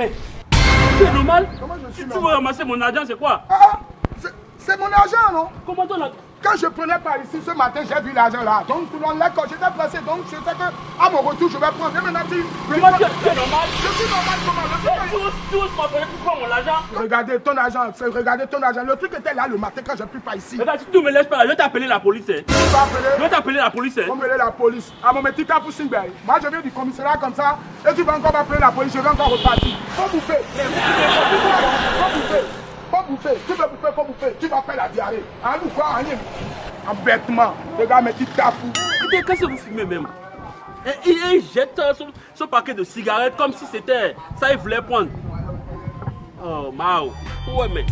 Mais, c'est normal. Comment je suis Si tu veux normal ramasser mon argent, c'est quoi? Ah, ah, c'est- mon argent, non? Comment argent Quand je prenais par ici ce matin, j'ai vu l'argent là. Donc, dans là, quand j'étais placé, donc je sais que à mon retour, je vais prendre. Et maintenant, tu. Comment tu es normal? Je suis normal comment? Le truc Tu oses- tu oses m'appeler pour prendre mon argent est- Regardez ton argent, regardez ton argent. Le truc était là le matin quand j'ai pris par ici. Regarde, si tu me laisses pas, je vais t'appeler la police. hein. Tu vas Je appeler vais t'appeler la police. hein. On va appeler la police. À mon petit cas pour Singberg. Moi, je viens du commissariat comme ça. Et tu vas encore m'appeler la police. Je vais encore repartir. Faut bouffer. Faut bouffer. Faut bouffer. Tu veux bouffer, faut bouffer. Tu vas faire la diarrhée. En nous quoi, en En bêtement. Regarde petits tapous. Écoutez, qu'est-ce que vous fumez même? Et, il jette son, son paquet de cigarettes comme si c'était ça il voulait prendre. Oh my woman.